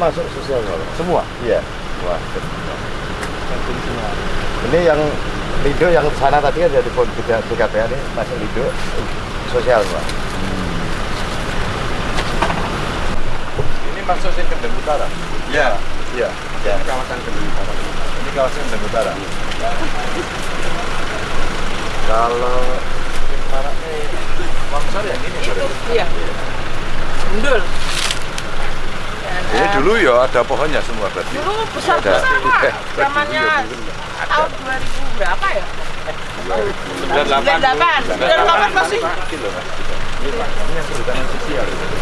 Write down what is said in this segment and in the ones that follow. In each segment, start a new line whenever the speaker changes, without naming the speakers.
masuk sosial kalau
Semua?
Iya. Wah. Ini yang Lido yang sana tadi kan jadi pon tiga tiga ini masuk Lido sosial pak. Ini masuk sini Kendeng Utara.
Ya.
Iya. Ya.
Ini kawasan Kendeng Utara.
Ini kawasan Kendeng Utara. Kalau maraknya Wangsar yang ini
itu iya Ndul
Ini dulu ya ada pohonnya semua berarti.
dulu besar besar pak.
Eh,
zamannya tahun 2000 berapa ya? 98 98 masih?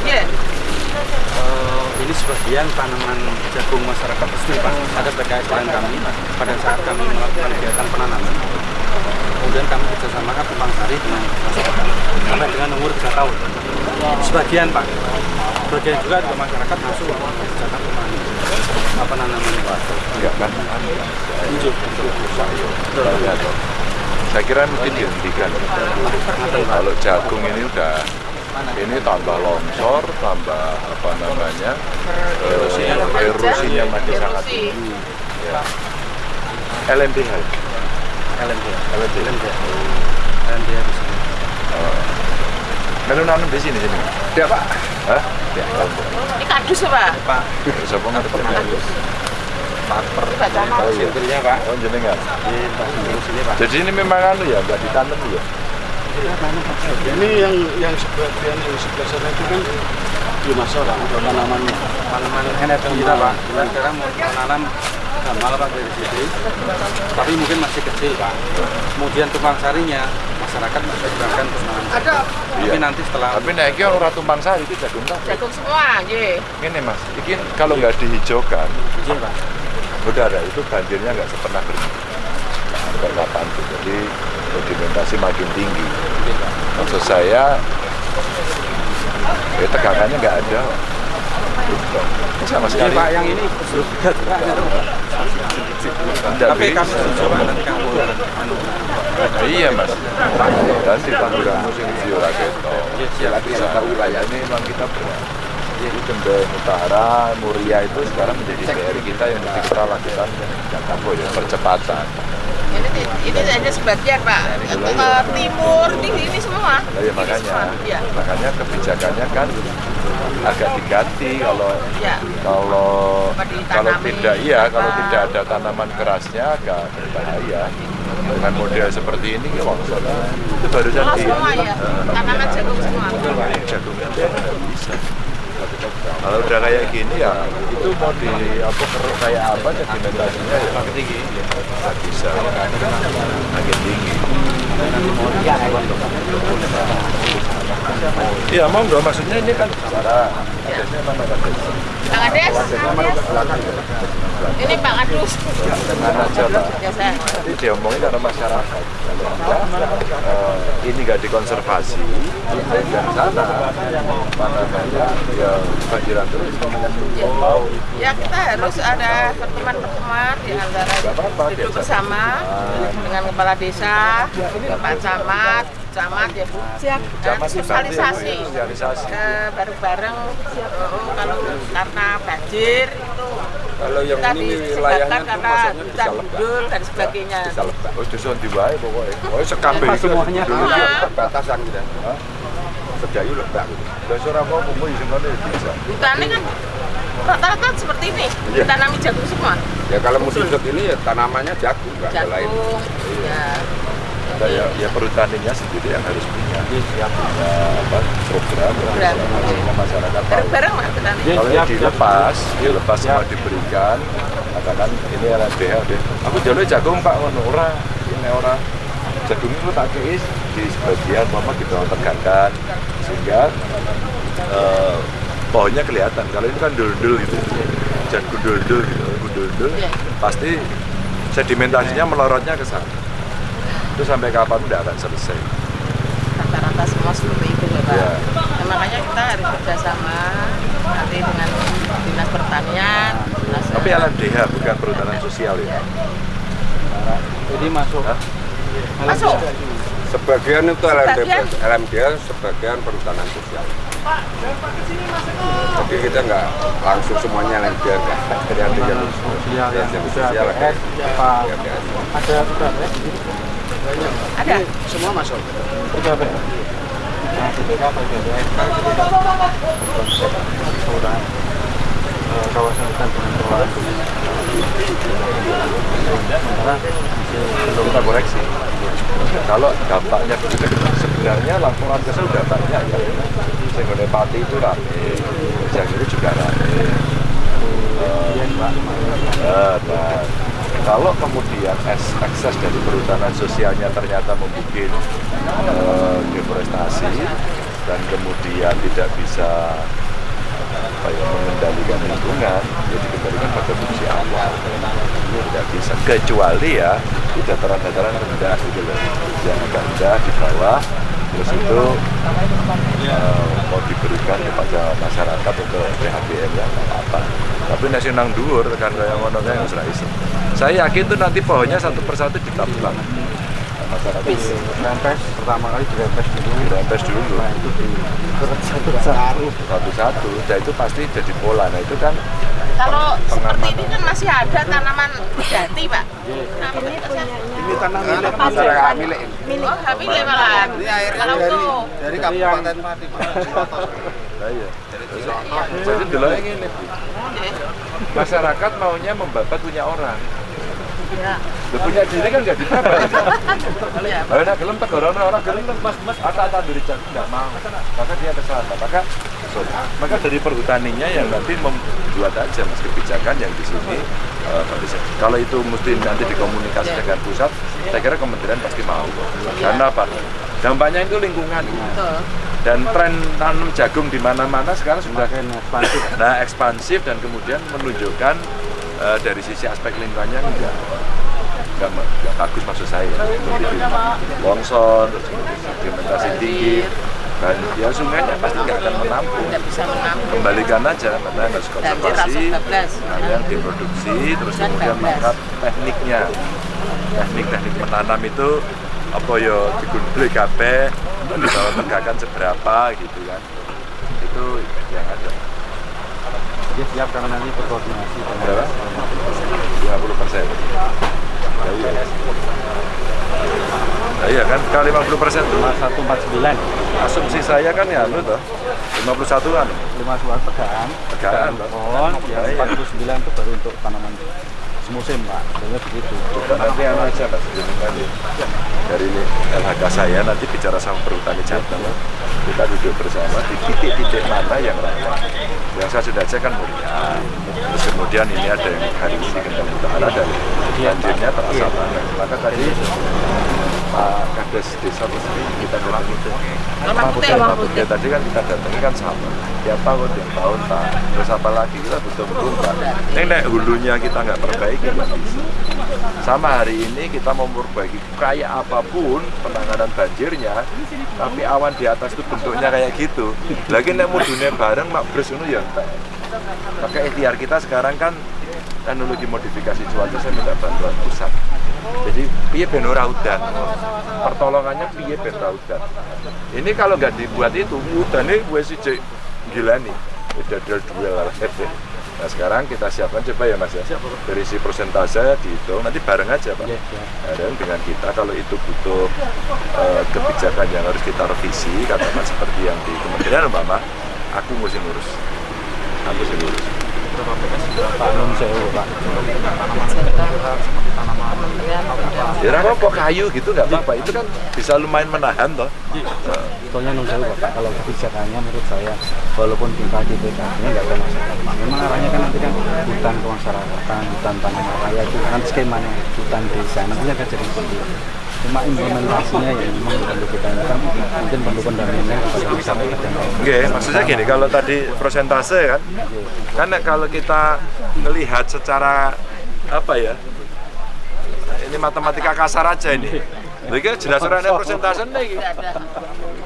Iya
Eh, ini sebagian tanaman jagung masyarakat resmi Pak. Ada terkait dengan kami pada saat kami melakukan kegiatan penanaman. Kemudian kami kerjasama ke Tumpang Sari dengan masyarakat sampai dengan umur 3 tahun. Sebagian Pak, sebagian juga juga masyarakat masuk zakat pemani. Apa namanya Pak?
Enggak kan?
Hijau.
Saya kira mungkin dihentikan. Kalau jagung ini udah ini tambah longsor, tambah apa namanya eh, erosinya makin sangat
Erosi.
tinggi. Ya. LMDH.
LMD.
LMDH.
LMD. LMD di sini.
Melu nanam di sini sini.
Ya Pak.
Hah?
Ya.
ini kardus pak
Pak, paper.
Oh iya. Oh jenengan.
Di di sini Pak.
Jadi ini memang anu ya, nggak ditanam ya.
Ini yang yang sebagian yang sebelah sana itu kan di masalah untuk tanamannya.
tanaman energi kita pak kita sekarang mau menanam gamal pak dari sini tapi mungkin masih kecil pak kemudian tumpang sarinya masyarakat masih gunakan untuk menanam
ada
tapi
Iya.
nanti setelah
Tapi nek iki ora tumpang sari itu jagung kabeh.
jagung semua iya
Ini mas, ini kalau nggak dihijaukan,
izin pak
udara itu banjirnya nggak pernah berhenti. Nggak kapan tuh. Jadi sedimentasi makin tinggi. Maksud saya, ya tegangannya nggak ada. Sama
Ini
sekali.
pak yang ini
Nggak
tapi kami pak nanti anu.
Iya mas. Dan di tanduran musim di Raketo. Ya lagi sama wilayah ini memang kita berat. Jadi Kendeng Utara, Muria itu sekarang menjadi PR kita yang mesti kita lakukan apa ya? Percepatan.
ini ini hanya sebagian pak. Ke timur di ini semua.
Ya makanya,
iya.
Makanya kebijakannya kan agak diganti kalau
iya.
kalau kalau tidak iya kalau tidak ada tanaman kerasnya agak berbahaya. Dengan model seperti ini ya longsor itu barusan
Oh,
di
semua ya tanaman jagung semua.
Nggak bisa. Kalau udah kayak gini ya itu mau di apa keruk kayak apa sedimentasinya ya makin tinggi. Nggak bisa. Makin tinggi Iya, mau nggak maksudnya ini kan mana
Pak Kades ini Pak Kadus.
Dengan aja pak.
saya.
Jadi diomongin karena masyarakat. Eh, ini nggak dikonservasi, dan sana. Namanya ya banjiran terus. Mau
Ya kita harus ada pertemuan-pertemuan di antara duduk bersama dengan kepala desa, Pak Camat, Camat ya Bu, dan
Camat
sosialisasi
ya.
Eh, bareng-bareng oh, kalau karena banjir itu
Kalau yang
kita
ini wilayahnya
karena
bisa lebak.
gundul dan sebagainya.
Bisa lebak. Oh, dusun di wae pokoknya. Oh, itu
semuanya?
batasan gitu. Hah? Sedayu lebak gitu. Lah ora apa di sini bisa.
Hutannya kan rata-rata seperti ini,
Iya.
ditanami jagung semua.
Ya kalau musim ini ya tanamannya jagung, nggak ada lain.
Jagung, ya.
Nah, ya, ya perhutaninya sendiri yang harus punya, punya apa, program,
Program.
sehingga masyarakat
lah petani.
Kalau ini dilepas, dilepas semua diberikan, katakan ini LMDH deh. Aku jalur jagung pak, ngono ora, ini ora. Jagung itu tak keis di sebagian mama kita tegakkan sehingga eh, pohonnya kelihatan. Kalau itu kan dul-dul gitu, jagung dul-dul gitu, dul-dul,
Iya.
pasti sedimentasinya melorotnya ke sana. Itu sampai kapan tidak akan selesai.
Rata-rata semua seperti itu ya Pak.
Iya.
Nah, makanya kita harus kerjasama nanti dengan dinas pertanian, dinas
Tapi LMDH bukan perhutanan sosial ya.
jadi masuk
Hah?
masuk.
Sebagian itu LMD,
Sebagian.
LMD sebagian perhutanan sosial. Jadi kita nggak langsung semuanya lempar nggak dari
sosial
sosial ya,
apa? BPS kan ketika konsep kelurahan eh, kawasan hutan sementara masih
kita koreksi. Kalau dampaknya sebenarnya laporan ke sudah banyak ya. Sehingga pati itu rame yang itu juga rame. Dan kalau kemudian es- ekses dari perhutanan sosialnya ternyata membuat eh, deforestasi dan kemudian tidak bisa apa ya, mengendalikan lingkungan, ya dikembalikan pada fungsi Allah. Ini tidak bisa, kecuali ya di dataran-dataran rendah gitu loh, yang rendah di bawah, terus itu eh, mau diberikan kepada masyarakat untuk PHBN ya nggak apa-apa. Tapi nasi nang dhuwur tekan kaya ngono ra iso. Saya yakin tuh nanti pohonnya satu persatu ditambang. Masyarakat. Itu
pertama kali di BPS dulu.
Dirempes dulu
nah itu di satu-satu
satu-satu, dan itu pasti jadi pola. Nah itu kan
Kalau seperti ini kan masih ada tanaman jati, Pak. Nah, ini punya
Ini tanah milik.
masyarakat milik.
Oh, kami malahan. Kalau tuh
dari Kabupaten Pati.
Nah, iya. Jadi dulu ini. Masyarakat maunya membabat punya orang.
Ya.
Lu punya diri kan nggak dibabat.
Ya.
Kalau nak gelem tak orang orang gelem mas mas ada ada dari jago nggak mau. Maka dia ke sana. Maka maka dari perhutaninya yang nanti membuat aja mas kebijakan yang di sini. eh, bisa. Kalau itu mesti nanti dikomunikasi dengan pusat, saya kira kementerian pasti mau. Karena apa? Dampaknya itu lingkungan. Dan tren tanam jagung di mana-mana sekarang sudah
ekspansif
nah ekspansif dan kemudian menunjukkan eh, dari sisi aspek lingkungannya enggak. Enggak, enggak bagus maksud saya. Lebih longsor terus sedimentasi tinggi dan ya sungainya pasti nggak akan menampung.
Bisa menampung.
kembalikan aja karena harus konservasi ada yang diproduksi terus kemudian mangkat tekniknya. Teknik-teknik menanam itu apa ya digundul kabeh dibawa tegakan seberapa gitu kan. Itu yang ada
dia siap karena nanti berkoordinasi dengan
berapa? 50 persen. iya. Nah, iya kan, kalau 50 persen tuh
149
asumsi saya kan ya lu tuh 51 kan
5 suara tegaan
Tegaan, Pak.
pohon
Iya, iya.
49 itu baru untuk tanaman semusim pak. Sebenarnya begitu.
Nanti anu aja dari ini LHK saya nanti bicara sama perhutani Jateng kita duduk bersama di titik-titik mana yang rawan yang saya sudah cek kan mulia. Terus kemudian ini ada yang hari ini kendali utara dan banjirnya terasa banget. Maka tadi Pak Kades Desa Resmi kita datang itu
Lemah putih,
lemah
Putih
tadi kan kita datangi kan sama. Tiap tahun tiap tahun Pak. Terus apa lagi? Kita butuh betul Pak. Ini nek hulunya kita nggak perbaiki nggak bisa sama hari ini kita mau memperbaiki. Kayak apa pun penanganan banjirnya tapi awan di atas itu bentuknya kayak gitu. Lagi nek mudune bareng mak bres itu ya maka ikhtiar kita sekarang kan teknologi modifikasi cuaca saya minta bantuan pusat jadi piye ben ora udan? Pertolongannya piye ben ora udan? Ini kalau nggak dibuat itu udannya gue sih cek gila nih udah duel lah nah sekarang kita siapkan coba ya mas ya. Dari si persentase dihitung nanti bareng aja pak.
Iya, iya.
Nah, dan dengan kita kalau itu butuh eh, kebijakan yang harus kita revisi katakan seperti yang di kementerian umpama aku mesti ngurus. Aku mesti ngurus
Pak Sewu Pak.
Pemuda.
ya apa kok kayu gitu? Nggak apa-apa. Itu kan bisa lumayan menahan toh.
Soalnya Nun Sewu Pak kalau kebijakannya menurut saya walaupun kita di PKB-nya nggak ada masalah Pak. Memang arahnya kan nanti kan hutan kemasyarakatan hutan tanaman raya itu kan skemanya hutan desa nantinya akan jadi seperti itu cuma implementasinya ya memang perlu kita ini kan mungkin perlu pendampingan kepada masyarakat yang
Oke, maksudnya gini, kalau tadi persentase kan, kan kalau kita melihat secara apa ya, ini matematika kasar aja ini. Ini kan jelas orangnya persentase nih.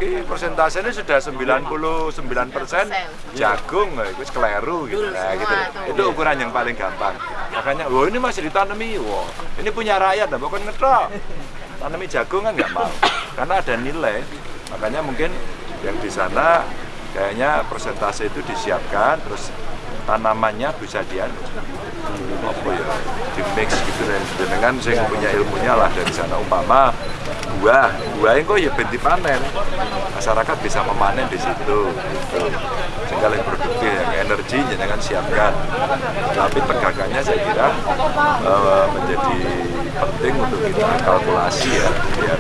Ini persentase ini sudah 99 persen jagung, itu keliru gitu. Nah, gitu. Itu ukuran yang paling gampang. Makanya, wah ini masih ditanami, wah ini punya rakyat, bukan ngetok. Tanami jagung kan nggak mau, karena ada nilai. Makanya mungkin yang di sana kayaknya persentase itu disiapkan terus tanamannya bisa dia apa ya di mix gitu dan dengan saya punya ilmunya lah dari sana umpama buah buah itu ya benti panen masyarakat bisa memanen di situ gitu. sehingga lebih produktif yang energi jangan siapkan tapi tegakannya saya kira eh, menjadi penting untuk kita kalkulasi ya biar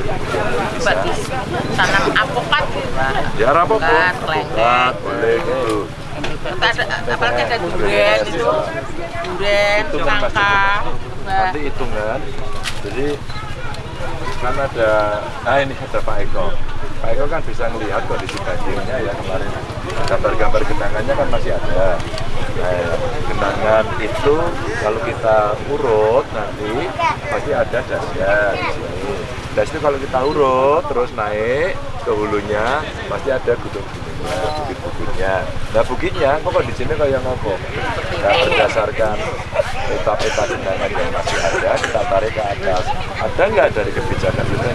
bisa
tanam apokat
ya
Bukan, kelengkeng.
boleh gitu
apalagi ada durian itu, durian,
Itu kan nanti hitungan. Jadi kan ada nah ini ada Pak Eko. Pak Eko kan bisa melihat kondisi dagingnya ya kemarin. Gambar-gambar genangannya kan masih ada nah, genangan itu kalau kita urut nanti pasti ada dasnya di sini. Das itu kalau kita urut terus naik ke hulunya pasti ada gunung-gunungnya bukit-bukitnya. Nah bukitnya kok kondisinya kayak ngopo nah berdasarkan peta-peta genangan yang masih ada kita tarik ke atas. Ada nggak dari kebijakan itu?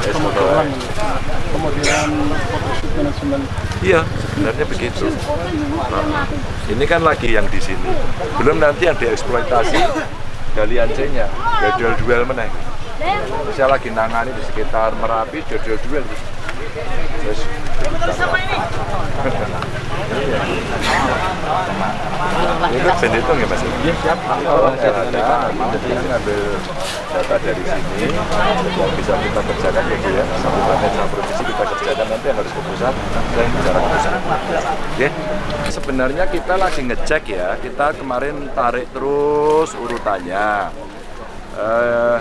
Eh, semoga-
kemudian photoshoot manajemen
Iya, sebenarnya begitu. Nah, ini kan lagi yang di sini. Belum nanti yang dieksploitasi galian C-nya, ya duel-duel meneh. Saya lagi nangani di sekitar Merapi, duel-duel terus. Terus Itu band itu nggak mas? Iya siap. Kalau saya ada, kita ngambil data dari sini yang bisa kita kerjakan ya Bu ya. Sampai sama provinsi kita kerjakan nanti yang harus ke pusat dan bicara ke pusat. Oke. Sebenarnya kita lagi ngecek ya. Kita kemarin tarik terus urutannya. Eh,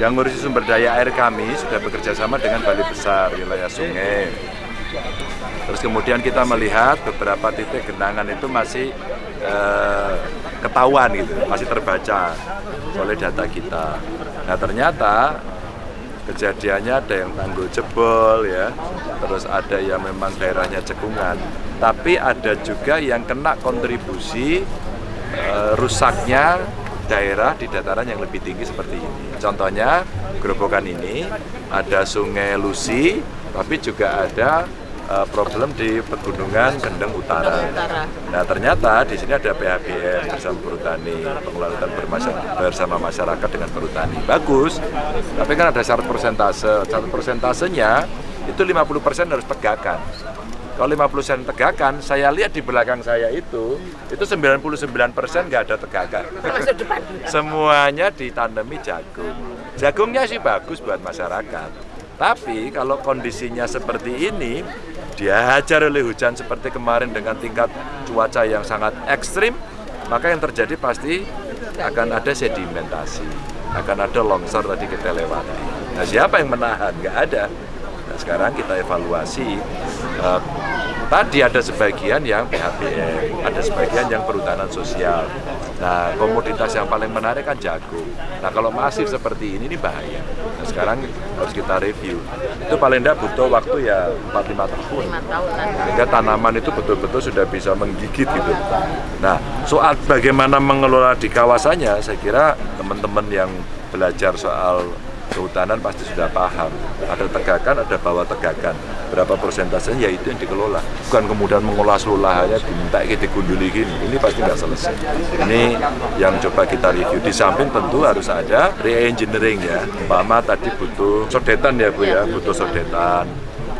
yang ngurusi sumber daya air kami sudah bekerja sama dengan Balai Besar wilayah sungai. Terus kemudian kita melihat beberapa titik genangan itu masih eh, ketahuan gitu, masih terbaca oleh data kita. Nah ternyata kejadiannya ada yang tanggul jebol ya, terus ada yang memang daerahnya cekungan, tapi ada juga yang kena kontribusi eh, rusaknya daerah di dataran yang lebih tinggi seperti ini. Contohnya gerobokan ini ada Sungai Lusi, tapi juga ada eh, problem di pegunungan Gendeng Utara. Nah ternyata di sini ada PHBN bersama perhutani, pengelolaan hutan bersama masyarakat dengan perhutani. Bagus, tapi kan ada syarat persentase. Syarat persentasenya itu 50% harus tegakan. Kalau 50% tegakan, saya lihat di belakang saya itu, itu 99% nggak ada tegakan. Semuanya ditanami jagung. Jagungnya sih bagus buat masyarakat. Tapi kalau kondisinya seperti ini, dihajar oleh hujan seperti kemarin dengan tingkat cuaca yang sangat ekstrim, maka yang terjadi pasti akan ada sedimentasi, akan ada longsor tadi kita lewati. Nah siapa yang menahan? Nggak ada. Nah sekarang kita evaluasi. eh, tadi ada sebagian yang PHBM, ada sebagian yang perhutanan sosial. Nah, komoditas yang paling menarik kan jagung. Nah, kalau masif seperti ini, ini bahaya. Nah, sekarang harus kita review. Itu paling tidak butuh waktu ya 4-5 tahun. Sehingga tanaman itu betul-betul sudah bisa menggigit gitu. Nah, soal bagaimana mengelola di kawasannya, saya kira teman-teman yang belajar soal kehutanan pasti sudah paham. Ada tegakan, ada bawah tegakan. Berapa persentasenya, ya itu yang dikelola. Bukan kemudian mengolah seluruh lahannya diminta kita digunduli gini. Ini pasti nggak selesai. Ini yang coba kita review. Di samping tentu harus ada re-engineering ya. Umpama tadi butuh sodetan ya Bu ya, butuh sodetan.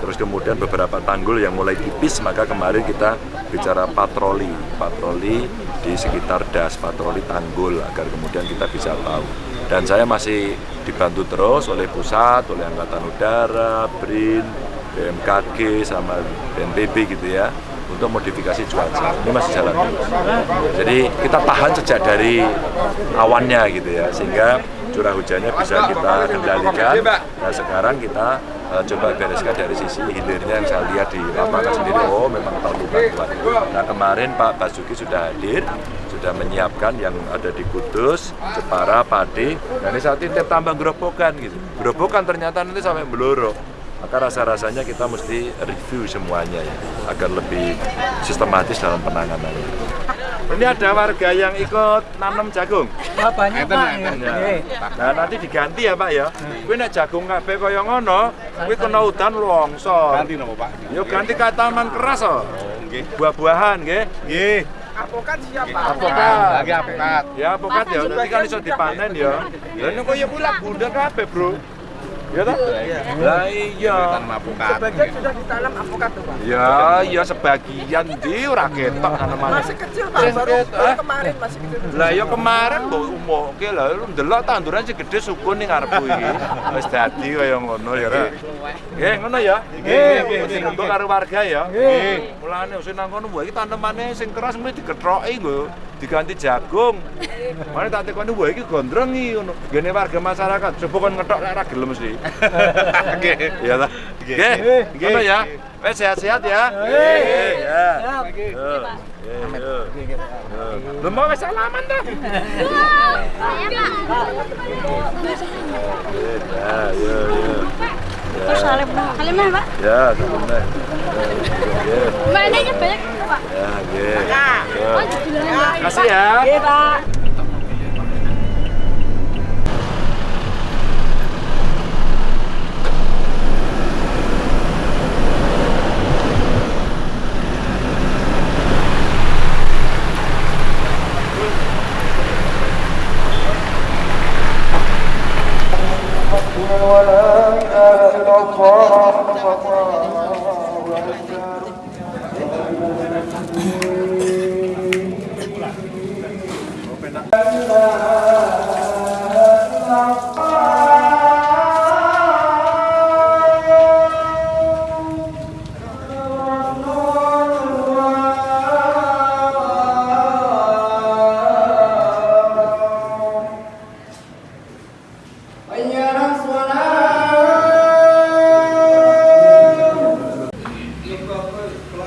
Terus kemudian beberapa tanggul yang mulai tipis, maka kemarin kita bicara patroli, patroli di sekitar das, patroli tanggul agar kemudian kita bisa tahu. Dan saya masih dibantu terus oleh pusat, oleh Angkatan Udara, BRIN, BMKG, sama BNPB gitu ya untuk modifikasi cuaca. Ini masih jalan terus. Jadi kita tahan sejak dari awannya gitu ya, sehingga curah hujannya bisa kita kendalikan. Nah sekarang kita eh, coba bereskan dari sisi hilirnya yang saya lihat di lapangan sendiri. Oh memang perlu bantuan. Nah kemarin Pak Basuki sudah hadir, sudah menyiapkan yang ada di Kudus, Jepara, Pade. Dan ini saat ini tambah gerobokan gitu. Gerobokan ternyata nanti sampai Beloro maka rasa-rasanya kita mesti review semuanya ya agar lebih sistematis dalam penanganannya. Ini ada warga yang ikut nanam jagung.
banyak Pak.
Ya. Nah, nanti diganti ya, Pak ya. Kuwi nek jagung kabeh kaya ngono, kuwi kena udan longsor.
Ganti nopo Pak?
Yo ganti ka taman keras oh.
Nggih.
Buah-buahan nggih.
Nggih.
Apokat siapa?
Apokat.
Lagi apokat.
Ya apokat ya, nanti kan iso dipanen ya. Lah nek kaya kuwi lah bunda kabeh, Bro. Ya toh? Lah iya.
Tanam apokat.
Sebagian sudah ditanam apokat tuh Pak.
Ya, ya sebagian di ora ketok tanaman.
Masih kecil Pak, baru, baru kemarin masih kecil.
Lah ya kemarin mbok umuke lah lu ndelok tanduran sing gedhe sukun ning ngarepku iki. Wis dadi kaya ngono ya. Nggih, ngono ya. Nggih, sing untuk karo warga ya. Nggih. Mulane sing nang kono mbok iki tanemane sing keras mesti diketroki lho, diganti jagung. Mane tak tekoni mbok iki gondrengi ngono. Gene warga masyarakat coba kon ngetok rak ra gelem mesti. Nggih. Ya ta. Nggih. Ngono ya. Wes sehat-sehat ya. Nggih. Ya. Lu mau wes salaman dah. Ya, ya, ya.
Terus salim salimnya pak
Ya, sebenarnya. Ya,
mainnya banyak pak
ya,
oh judulnya
Kasih ya.
Iya Pak.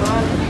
lah.